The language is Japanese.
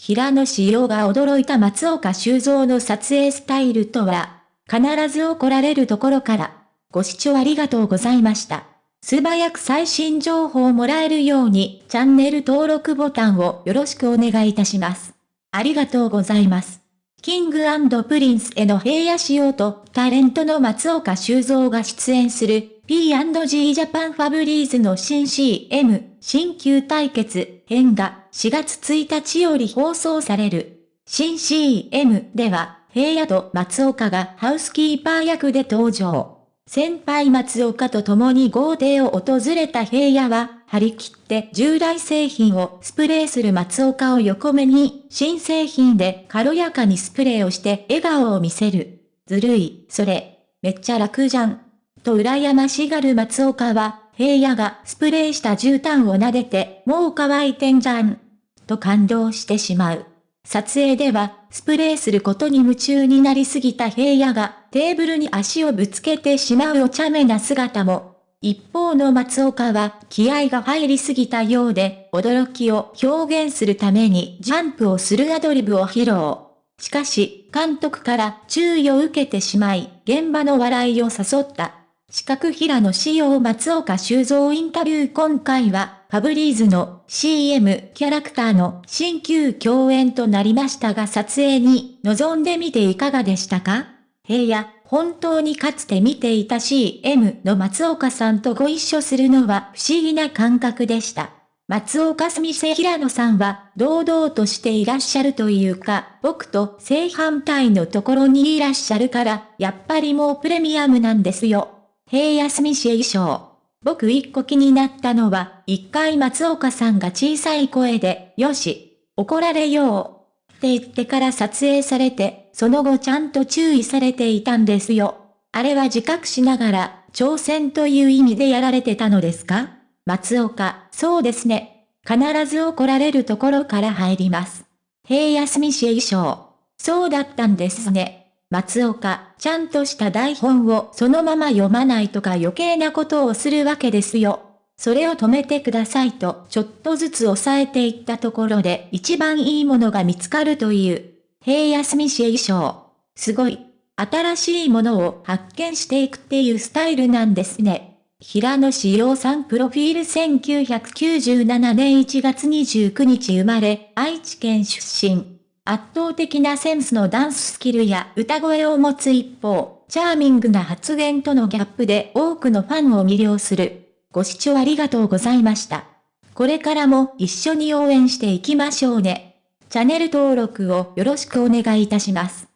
平野紫耀が驚いた松岡修造の撮影スタイルとは、必ず怒られるところから。ご視聴ありがとうございました。素早く最新情報をもらえるように、チャンネル登録ボタンをよろしくお願いいたします。ありがとうございます。 King & Prince の平野紫耀、タレントの松岡修造が出演する P&G ジャパンファブリーズの新 CM 新旧対決編が4月1日より放送される。新 CM では平野と松岡がハウスキーパー役で登場。先輩松岡と共に豪邸を訪れた平野は、張り切って従来製品をスプレーする松岡を横目に、新製品で軽やかにスプレーをして笑顔を見せる。ずるい、それ、めっちゃ楽じゃん。と羨ましがる松岡は、平野がスプレーした絨毯を撫でて、もう乾いてんじゃん。と感動してしまう。撮影では、スプレーすることに夢中になりすぎた平野が、テーブルに足をぶつけてしまうお茶目な姿も。一方の松岡は、気合が入りすぎたようで、驚きを表現するためにジャンプをするアドリブを披露。しかし、監督から注意を受けてしまい、現場の笑いを誘った。四角平野仕様松岡修造インタビュー今回は、ファブリーズの CM キャラクターの新旧共演となりましたが撮影に臨んでみていかがでしたか？平野、本当にかつて見ていた CM の松岡さんとご一緒するのは不思議な感覚でした。松岡住瀬平野さんは堂々としていらっしゃるというか、僕と正反対のところにいらっしゃるから、やっぱりもうプレミアムなんですよ。平安美氏衣装。僕一個気になったのは、一回松岡さんが小さい声で、よし、怒られよう。って言ってから撮影されて、その後ちゃんと注意されていたんですよ。あれは自覚しながら、挑戦という意味でやられてたのですか？松岡、そうですね。必ず怒られるところから入ります。平安美氏衣装。そうだったんですね。松岡、ちゃんとした台本をそのまま読まないとか余計なことをするわけですよ。それを止めてくださいとちょっとずつ抑えていったところで一番いいものが見つかるという。平安美氏衣装。すごい。新しいものを発見していくっていうスタイルなんですね。平野志陽さんプロフィール1997年1月29日生まれ、愛知県出身。圧倒的なセンスのダンススキルや歌声を持つ一方、チャーミングな発言とのギャップで多くのファンを魅了する。ご視聴ありがとうございました。これからも一緒に応援していきましょうね。チャンネル登録をよろしくお願いいたします。